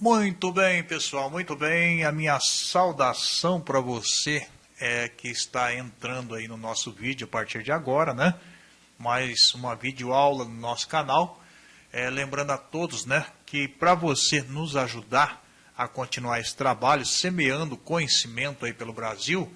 Muito bem, pessoal, muito bem. A minha saudação para você é que está entrando aí no nosso vídeo a partir de agora, né? Mais uma videoaula no nosso canal. É, lembrando a todos, né, que para você nos ajudar a continuar esse trabalho, semeando conhecimento aí pelo Brasil,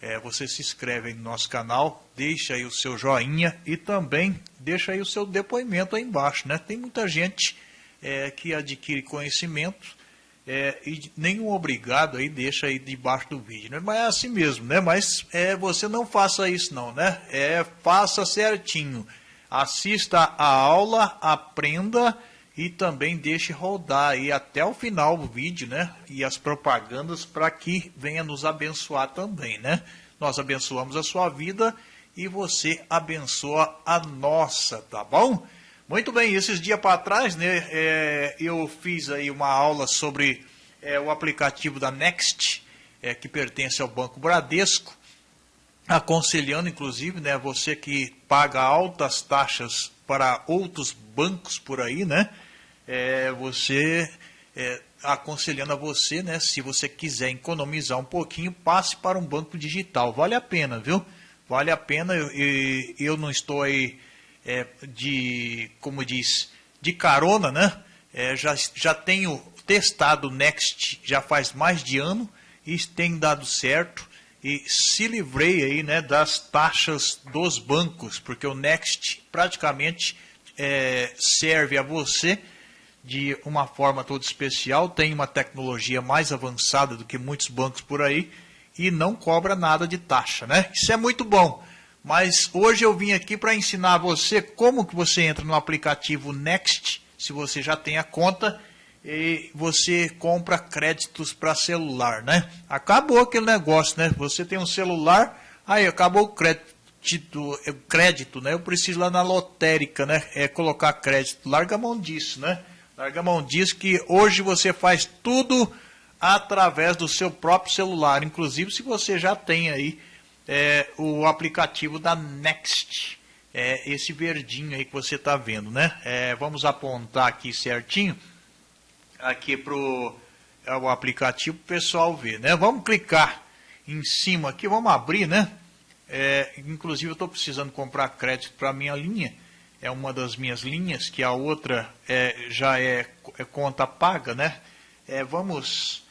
é, você se inscreve aí no nosso canal, deixa aí o seu joinha e também deixa aí o seu depoimento aí embaixo, né? Tem muita gente é, que adquire conhecimento é, e nenhum obrigado aí deixa aí debaixo do vídeo, né? Mas é assim mesmo, né? Mas é, você não faça isso não, né? É, faça certinho. Assista a aula, aprenda e também deixe rodar aí até o final do vídeo, né? E as propagandas para que venha nos abençoar também, né? Nós abençoamos a sua vida e você abençoa a nossa, tá bom? Muito bem, esses dias para trás, né, é, eu fiz aí uma aula sobre é, o aplicativo da Next, é, que pertence ao Banco Bradesco, aconselhando, inclusive, né, você que paga altas taxas para outros bancos por aí, né, é, você, é, aconselhando a você, né, se você quiser economizar um pouquinho, passe para um banco digital, vale a pena, viu? Vale a pena, eu, eu não estou aí é, de, como diz, de carona, né? É, já, já tenho testado o Next já faz mais de ano e tem dado certo e se livrei aí, né, das taxas dos bancos, porque o Next praticamente é, serve a você de uma forma toda especial, tem uma tecnologia mais avançada do que muitos bancos por aí e não cobra nada de taxa, né? Isso é muito bom. Mas hoje eu vim aqui para ensinar você como que você entra no aplicativo Next, se você já tem a conta, e você compra créditos para celular, né? Acabou aquele negócio, né? Você tem um celular, aí acabou o crédito, crédito, né? Eu preciso lá na lotérica, né? É colocar crédito. Larga a mão disso, né? Larga a mão disso que hoje você faz tudo através do seu próprio celular, inclusive se você já tem aí é, o aplicativo da Next. É esse verdinho aí que você está vendo, né? É, vamos apontar aqui certinho, aqui para é, o aplicativo para o pessoal ver, né? Vamos clicar em cima aqui, vamos abrir, né? É, inclusive eu estou precisando comprar crédito para a minha linha, é uma das minhas linhas, que a outra é, já é, é conta paga, né? Vamos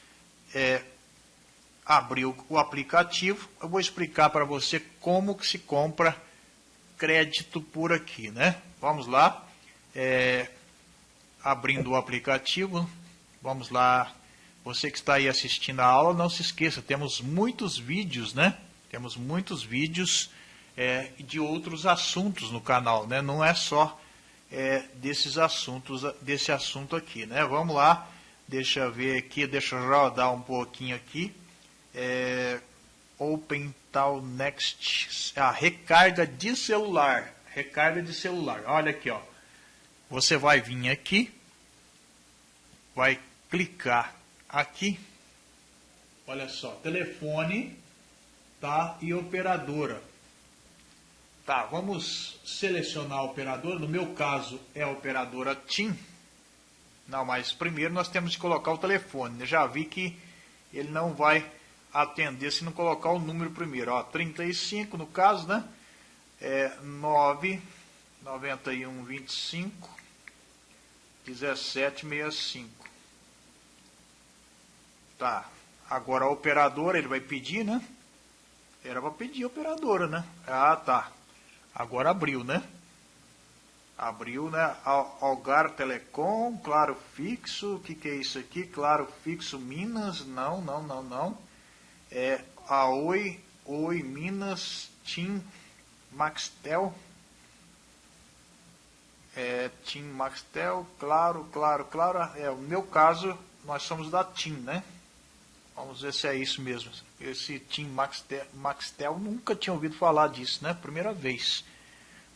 abrir o, o aplicativo, eu vou explicar para você como que se compra crédito por aqui, né? Vamos lá, é, abrindo o aplicativo, vamos lá, você que está aí assistindo a aula, não se esqueça, temos muitos vídeos, né? Temos muitos vídeos é, de outros assuntos no canal, né? Não é só é, desses assuntos, desse assunto aqui, né? Vamos lá, deixa eu ver aqui, deixa eu rodar um pouquinho aqui é, Open Tal Next, a recarga de celular, recarga de celular, olha aqui, ó, você vai vir aqui, vai clicar aqui, olha só, telefone, tá, e operadora, tá, vamos selecionar operadora, no meu caso é a operadora TIM, não, mas primeiro nós temos que colocar o telefone, Eu já vi que ele não vai atender se não colocar o número primeiro. Ó, 35 no caso, né? É 9 91 25 17 65. Tá. Agora a operadora ele vai pedir, né? Era para pedir a operadora, né? Ah, tá. Agora abriu, né? Abriu, né? Algar Telecom, Claro Fixo, o que, que é isso aqui? Claro Fixo Minas, não, não, não, não é a Oi, Oi Minas, Tim Maxtel, é, Maxtel, claro, claro, claro, é o meu caso, nós somos da Tim, né? Vamos ver se é isso mesmo. Esse Tim Maxtel, Maxtel nunca tinha ouvido falar disso, né? Primeira vez.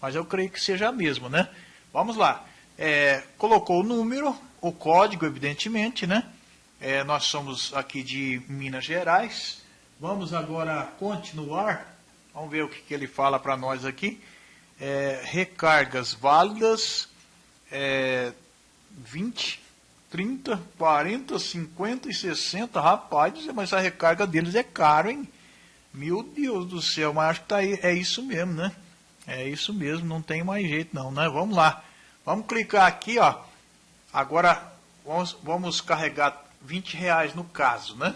Mas eu creio que seja mesmo, né? Vamos lá. É, colocou o número, o código, evidentemente, né? É, nós somos aqui de Minas Gerais. Vamos agora continuar. Vamos ver o que, que ele fala para nós aqui. É, recargas válidas é, 20, 30, 40, 50 e 60. Rapaz, mas a recarga deles é caro, hein? Meu Deus do céu, mas acho que tá aí, é isso mesmo, né? É isso mesmo, não tem mais jeito não, né? Vamos lá. Vamos clicar aqui, ó. Agora vamos, vamos carregar 20 reais no caso, né?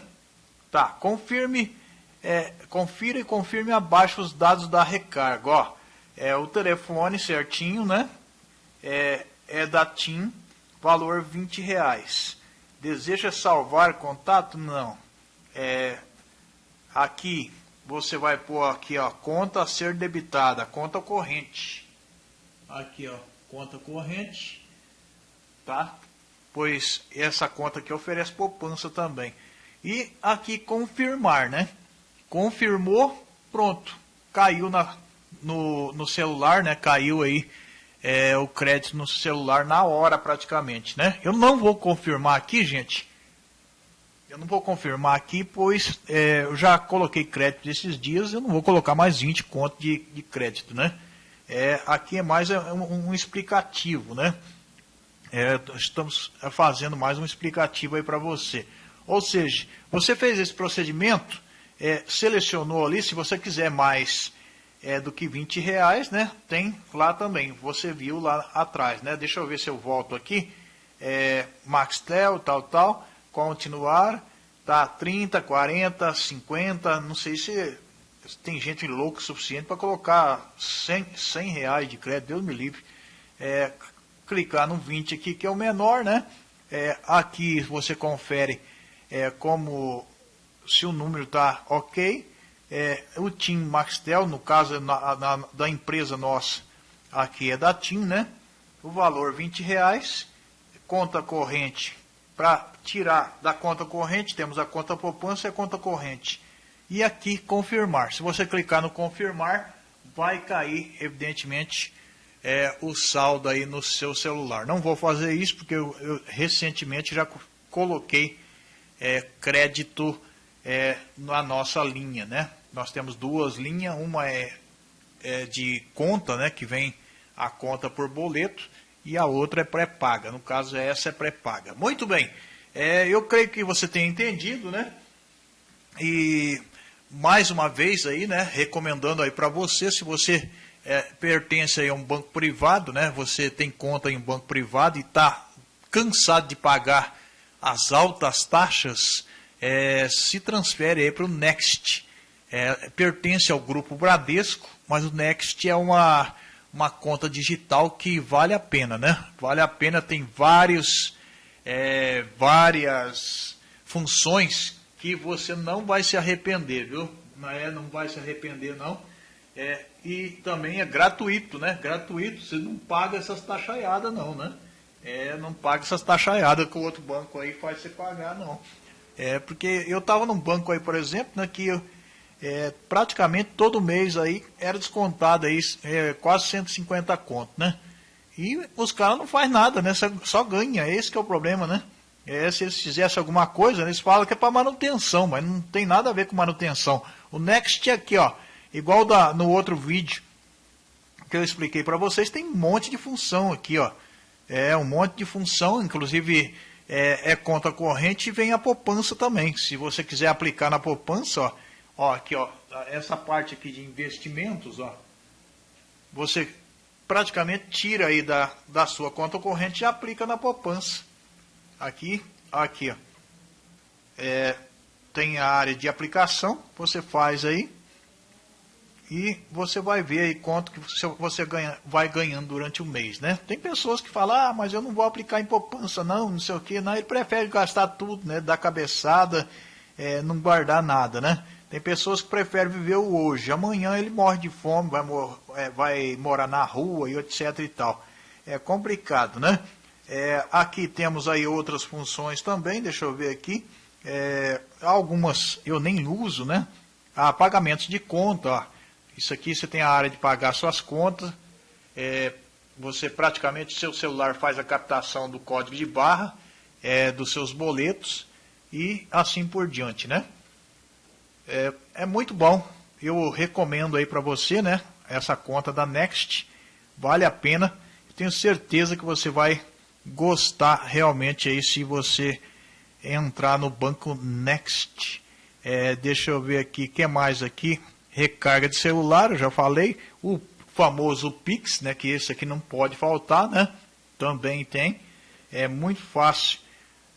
Tá, confirme, é, confira e confirme abaixo os dados da recarga, ó. É o telefone certinho, né? É, é da TIM, valor 20 reais. Deseja salvar contato? Não. É, aqui, você vai pôr aqui, ó, conta a ser debitada, conta corrente. Aqui, ó, conta corrente, tá? Pois essa conta aqui oferece poupança também. E aqui confirmar, né? Confirmou, pronto, caiu na, no, no celular, né? Caiu aí é, o crédito no celular na hora praticamente, né? Eu não vou confirmar aqui, gente, eu não vou confirmar aqui, pois é, eu já coloquei crédito esses dias, eu não vou colocar mais 20 contos de, de crédito, né? É, aqui é mais um, um explicativo, né? É, estamos fazendo mais um explicativo aí para você. Ou seja, você fez esse procedimento, é, selecionou ali, se você quiser mais é, do que 20 reais, né? Tem lá também, você viu lá atrás, né? Deixa eu ver se eu volto aqui. É, Maxtel, tal, tal continuar, tá 30, 40, 50, não sei se tem gente louca o suficiente para colocar 100, 100 reais de crédito, Deus me livre. É, clicar no 20 aqui, que é o menor, né? É, aqui você confere é, como se o número está ok. É, o TIM Maxtel, no caso na, na, da empresa nossa, aqui é da TIM, né? O valor 20 reais, conta corrente para tirar da conta corrente, temos a conta poupança e a conta corrente. E aqui confirmar. Se você clicar no confirmar, vai cair, evidentemente, é, o saldo aí no seu celular. Não vou fazer isso porque eu, eu recentemente já coloquei é, crédito é, na nossa linha, né? Nós temos duas linhas, uma é, é de conta, né, que vem a conta por boleto, e a outra é pré-paga. No caso, essa é pré-paga. Muito bem. É, eu creio que você tenha entendido, né? E mais uma vez aí, né? Recomendando aí para você, se você é, pertence a um banco privado, né? Você tem conta em um banco privado e está cansado de pagar as altas taxas, é, se transfere para o Next. É, pertence ao grupo Bradesco, mas o Next é uma uma conta digital que vale a pena, né? Vale a pena, tem vários, é, várias funções que você não vai se arrepender, viu? Não, é, não vai se arrepender, não. É, e também é gratuito, né? Gratuito, você não paga essas taxaiadas, não, né? É, não paga essas taxaiadas que o outro banco aí faz você pagar, não. É, porque eu estava num banco aí, por exemplo, né, que é, praticamente todo mês aí era descontado aí, é, quase 150 conto, né? E os caras não faz nada, né? Só, só ganha, esse que é o problema, né? É, se eles fizessem alguma coisa, eles falam que é para manutenção, mas não tem nada a ver com manutenção. O Next aqui, ó, igual da, no outro vídeo que eu expliquei para vocês, tem um monte de função aqui, ó. É um monte de função, inclusive é, é conta corrente e vem a poupança também. Se você quiser aplicar na poupança, ó, Ó, aqui, ó, essa parte aqui de investimentos, ó, você praticamente tira aí da, da sua conta corrente e aplica na poupança. Aqui, aqui, ó. É, tem a área de aplicação, você faz aí e você vai ver aí quanto que você ganha, vai ganhando durante o mês, né? Tem pessoas que falam, ah, mas eu não vou aplicar em poupança não, não sei o que, não, ele prefere gastar tudo, né, dar cabeçada, é, não guardar nada, né? Tem pessoas que preferem viver o hoje. Amanhã ele morre de fome, vai, mor é, vai morar na rua e etc e tal. É complicado, né? É, aqui temos aí outras funções também, deixa eu ver aqui. É, algumas eu nem uso, né? Ah, pagamentos de conta, ó. Isso aqui você tem a área de pagar suas contas. É, você praticamente, seu celular faz a captação do código de barra, é, dos seus boletos e assim por diante, né? É, é muito bom. Eu recomendo aí para você, né? Essa conta da Next. Vale a pena. Tenho certeza que você vai gostar realmente aí se você entrar no banco Next. É, deixa eu ver aqui, o que mais aqui? Recarga de celular, eu já falei. O famoso Pix, né, que esse aqui não pode faltar, né? Também tem. É muito fácil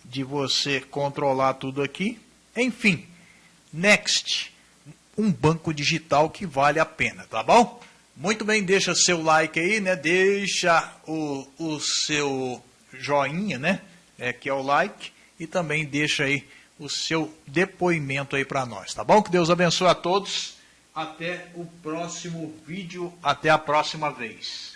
de você controlar tudo aqui. Enfim, Next, um banco digital que vale a pena, tá bom? Muito bem, deixa seu like aí, né? Deixa o, o seu joinha, né? É, que é o like. E também deixa aí o seu depoimento aí para nós, tá bom? Que Deus abençoe a todos. Até o próximo vídeo. Até a próxima vez.